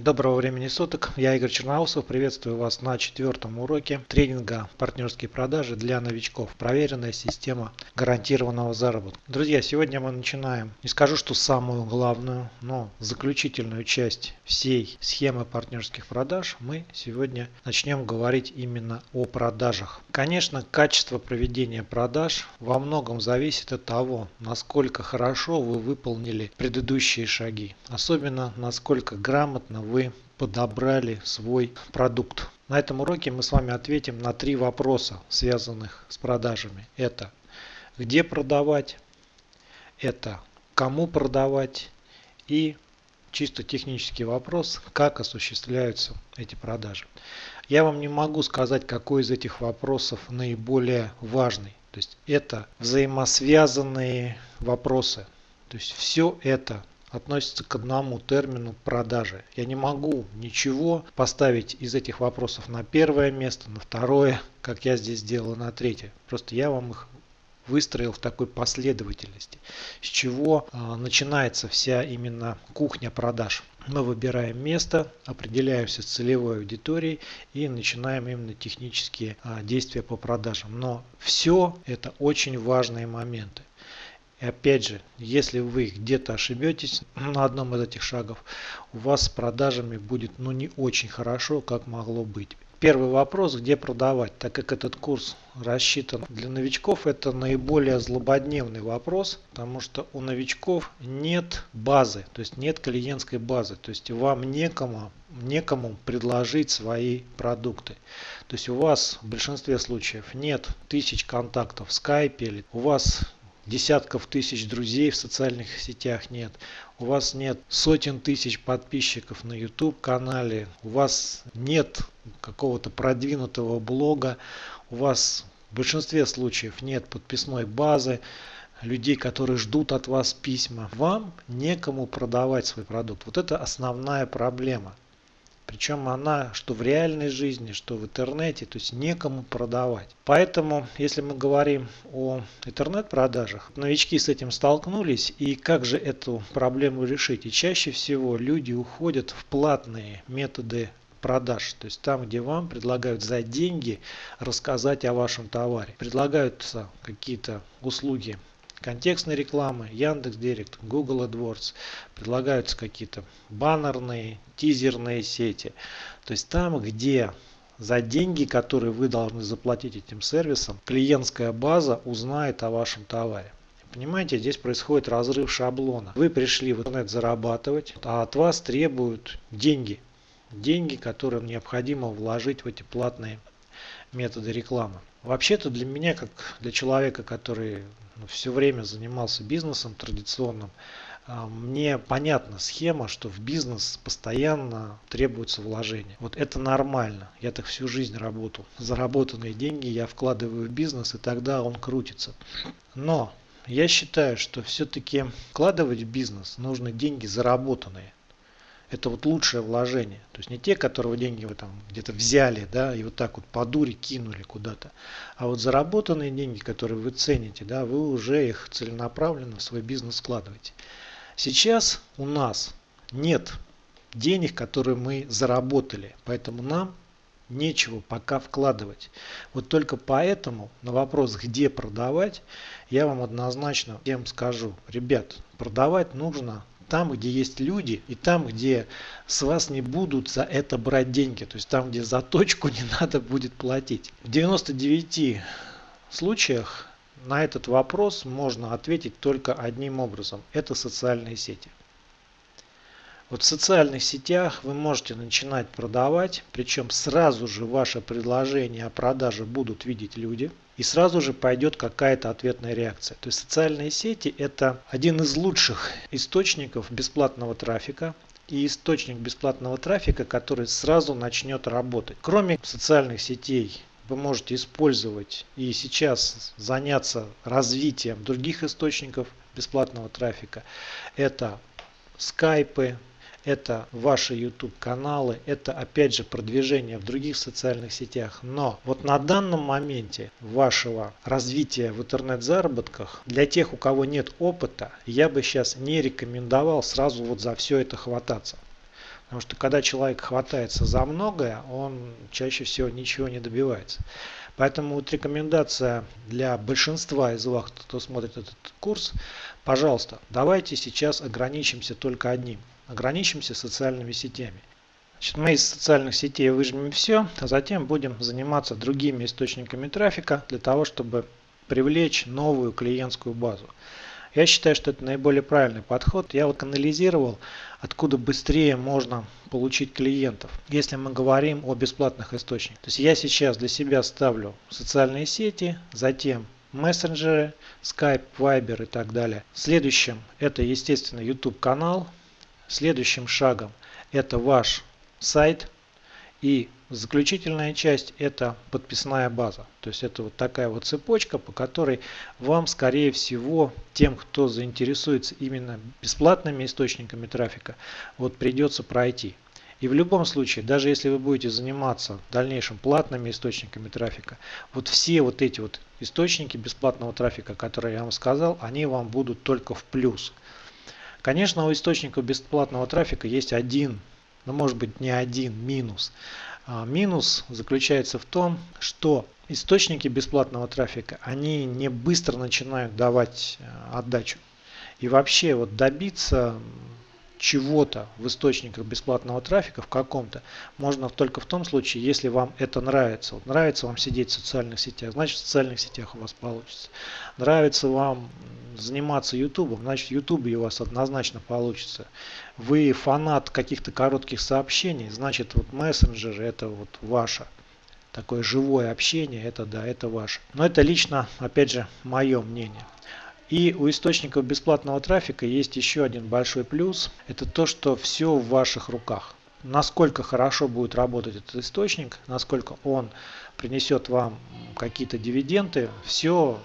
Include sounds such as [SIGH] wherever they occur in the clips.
Доброго времени суток, я Игорь Черноусов, приветствую вас на четвертом уроке тренинга «Партнерские продажи для новичков. Проверенная система гарантированного заработка». Друзья, сегодня мы начинаем, не скажу, что самую главную, но заключительную часть всей схемы партнерских продаж мы сегодня начнем говорить именно о продажах. Конечно, качество проведения продаж во многом зависит от того, насколько хорошо вы выполнили предыдущие шаги, особенно насколько грамотно вы подобрали свой продукт. На этом уроке мы с вами ответим на три вопроса, связанных с продажами. Это где продавать, это кому продавать и чисто технический вопрос, как осуществляются эти продажи. Я вам не могу сказать, какой из этих вопросов наиболее важный. То есть это взаимосвязанные вопросы. То есть все это относится к одному термину продажи. Я не могу ничего поставить из этих вопросов на первое место, на второе, как я здесь сделал, на третье. Просто я вам их выстроил в такой последовательности, с чего э, начинается вся именно кухня продаж. Мы выбираем место, определяемся с целевой аудиторией и начинаем именно технические э, действия по продажам. Но все это очень важные моменты. И опять же, если вы где-то ошибетесь [CLEARS THROAT] на одном из этих шагов, у вас с продажами будет ну не очень хорошо, как могло быть. Первый вопрос, где продавать, так как этот курс рассчитан для новичков, это наиболее злободневный вопрос, потому что у новичков нет базы, то есть нет клиентской базы, то есть вам некому, некому предложить свои продукты. То есть у вас в большинстве случаев нет тысяч контактов в скайпе, у вас десятков тысяч друзей в социальных сетях нет, у вас нет сотен тысяч подписчиков на YouTube канале, у вас нет какого-то продвинутого блога, у вас в большинстве случаев нет подписной базы, людей, которые ждут от вас письма, вам некому продавать свой продукт. Вот это основная проблема. Причем она, что в реальной жизни, что в интернете, то есть некому продавать. Поэтому, если мы говорим о интернет-продажах, новички с этим столкнулись, и как же эту проблему решить? И чаще всего люди уходят в платные методы продаж. То есть там, где вам предлагают за деньги рассказать о вашем товаре. Предлагаются какие-то услуги контекстной рекламы, Яндекс Директ, Google AdWords, предлагаются какие-то баннерные, тизерные сети. То есть там, где за деньги, которые вы должны заплатить этим сервисам, клиентская база узнает о вашем товаре. Понимаете, здесь происходит разрыв шаблона. Вы пришли в интернет зарабатывать, а от вас требуют деньги. Деньги, которые необходимо вложить в эти платные методы рекламы. Вообще-то для меня, как для человека, который ну, все время занимался бизнесом традиционным, а, мне понятна схема, что в бизнес постоянно требуется вложение. Вот это нормально. Я так всю жизнь работал. Заработанные деньги я вкладываю в бизнес, и тогда он крутится. Но я считаю, что все-таки вкладывать в бизнес нужны деньги заработанные это вот лучшее вложение. То есть не те, которые деньги вы там где-то взяли, да, и вот так вот по дуре кинули куда-то, а вот заработанные деньги, которые вы цените, да, вы уже их целенаправленно в свой бизнес складываете. Сейчас у нас нет денег, которые мы заработали, поэтому нам нечего пока вкладывать. Вот только поэтому на вопрос, где продавать, я вам однозначно всем скажу, ребят, продавать нужно там, где есть люди, и там, где с вас не будут за это брать деньги. То есть там, где за точку не [LAUGHS] надо будет платить. В 99 случаях на этот вопрос можно ответить только одним образом. Это социальные сети. Вот в социальных сетях вы можете начинать продавать, причем сразу же ваше предложение о продаже будут видеть люди – и сразу же пойдет какая-то ответная реакция. То есть социальные сети это один из лучших источников бесплатного трафика и источник бесплатного трафика, который сразу начнет работать. Кроме социальных сетей, вы можете использовать и сейчас заняться развитием других источников бесплатного трафика. Это скайпы, это ваши YouTube каналы, это опять же продвижение в других социальных сетях. Но вот на данном моменте вашего развития в интернет-заработках, для тех, у кого нет опыта, я бы сейчас не рекомендовал сразу вот за все это хвататься. Потому что когда человек хватается за многое, он чаще всего ничего не добивается. Поэтому вот рекомендация для большинства из вас, кто смотрит этот курс, пожалуйста, давайте сейчас ограничимся только одним. Ограничимся социальными сетями. Значит, мы из социальных сетей выжмем все, а затем будем заниматься другими источниками трафика для того, чтобы привлечь новую клиентскую базу. Я считаю, что это наиболее правильный подход. Я вот анализировал, откуда быстрее можно получить клиентов, если мы говорим о бесплатных источниках. То есть я сейчас для себя ставлю социальные сети, затем мессенджеры, Skype, Viber и так далее. Следующим это, естественно, YouTube канал. Следующим шагом это ваш сайт и Заключительная часть это подписная база. То есть это вот такая вот цепочка, по которой вам скорее всего, тем кто заинтересуется именно бесплатными источниками трафика, вот придется пройти. И в любом случае, даже если вы будете заниматься в дальнейшем платными источниками трафика, вот все вот эти вот источники бесплатного трафика, которые я вам сказал, они вам будут только в плюс. Конечно, у источников бесплатного трафика есть один, но ну, может быть не один минус. А, минус заключается в том, что источники бесплатного трафика, они не быстро начинают давать э, отдачу. И вообще вот добиться чего-то в источниках бесплатного трафика в каком-то можно только в том случае, если вам это нравится. Вот нравится вам сидеть в социальных сетях, значит в социальных сетях у вас получится. Нравится вам заниматься YouTube, значит YouTube у вас однозначно получится. Вы фанат каких-то коротких сообщений, значит вот мессенджеры это вот ваше. Такое живое общение, это да, это ваше. Но это лично, опять же, мое мнение. И у источников бесплатного трафика есть еще один большой плюс. Это то, что все в ваших руках. Насколько хорошо будет работать этот источник, насколько он принесет вам какие-то дивиденды, все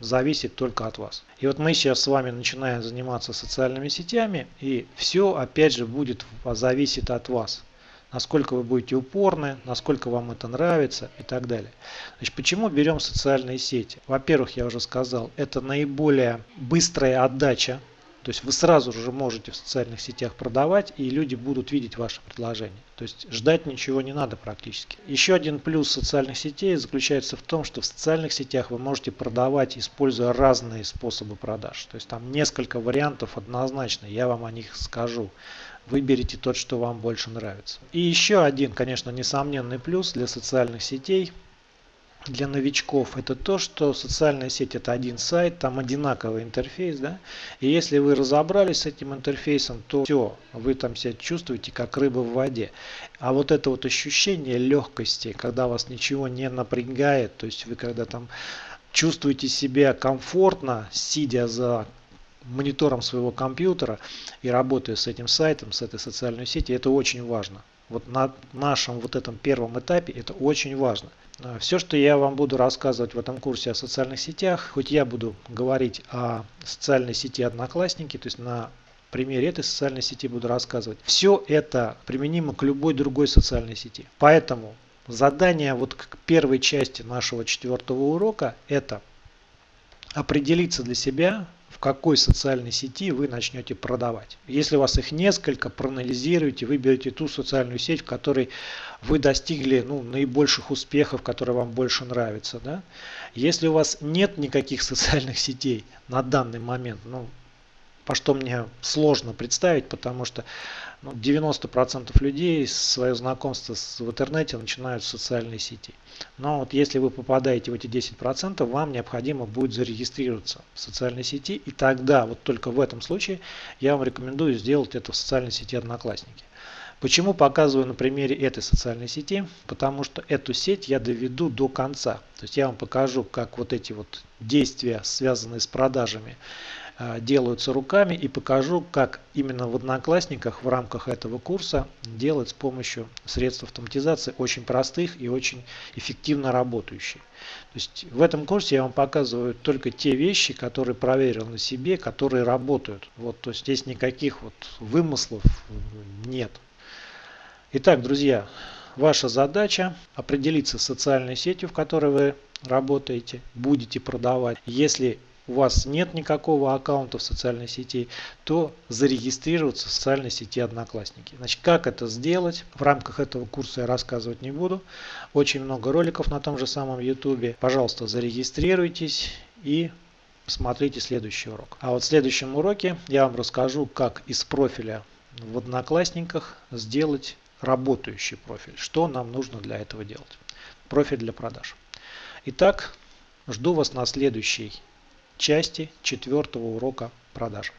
зависит только от вас. И вот мы сейчас с вами начинаем заниматься социальными сетями, и все опять же будет зависит от вас насколько вы будете упорны, насколько вам это нравится и так далее. Значит, почему берем социальные сети? Во-первых, я уже сказал, это наиболее быстрая отдача. То есть вы сразу же можете в социальных сетях продавать, и люди будут видеть ваше предложение. То есть ждать ничего не надо практически. Еще один плюс социальных сетей заключается в том, что в социальных сетях вы можете продавать, используя разные способы продаж. То есть там несколько вариантов однозначно, я вам о них скажу выберите тот, что вам больше нравится. И еще один, конечно, несомненный плюс для социальных сетей, для новичков, это то, что социальная сеть это один сайт, там одинаковый интерфейс, да, и если вы разобрались с этим интерфейсом, то все, вы там себя чувствуете как рыба в воде. А вот это вот ощущение легкости, когда вас ничего не напрягает, то есть вы когда там чувствуете себя комфортно, сидя за монитором своего компьютера и работая с этим сайтом, с этой социальной сетью, это очень важно. Вот на нашем вот этом первом этапе это очень важно. А, Все, что я вам буду рассказывать в этом курсе о социальных сетях, хоть я буду говорить о социальной сети Одноклассники, то есть на примере этой социальной сети буду рассказывать, все это применимо к любой другой социальной сети. Поэтому задание вот к первой части нашего четвертого урока это определиться для себя, в какой социальной сети вы начнете продавать. Если у вас их несколько, проанализируйте, выберите ту социальную сеть, в которой вы достигли ну, наибольших успехов, которые вам больше нравятся. Да? Если у вас нет никаких [LAUGHS] социальных сетей на данный момент, ну, по что мне сложно представить, потому что ну, 90% людей свое знакомство с, в интернете начинают с социальной сети. Но вот если вы попадаете в эти 10%, вам необходимо будет зарегистрироваться в социальной сети. И тогда, вот только в этом случае, я вам рекомендую сделать это в социальной сети Одноклассники. Почему показываю на примере этой социальной сети? Потому что эту сеть я доведу до конца. То есть я вам покажу, как вот эти вот действия, связанные с продажами, делаются руками и покажу, как именно в Одноклассниках в рамках этого курса делать с помощью средств автоматизации очень простых и очень эффективно работающие. То есть в этом курсе я вам показываю только те вещи, которые проверил на себе, которые работают. Вот, то есть здесь никаких вот вымыслов нет. Итак, друзья, ваша задача определиться с социальной сетью, в которой вы работаете, будете продавать. Если у вас нет никакого аккаунта в социальной сети, то зарегистрироваться в социальной сети Одноклассники. Значит, как это сделать? В рамках этого курса я рассказывать не буду. Очень много роликов на том же самом YouTube. Пожалуйста, зарегистрируйтесь и смотрите следующий урок. А вот в следующем уроке я вам расскажу, как из профиля в Одноклассниках сделать работающий профиль. Что нам нужно для этого делать. Профиль для продаж. Итак, жду вас на следующей части четвертого урока продаж.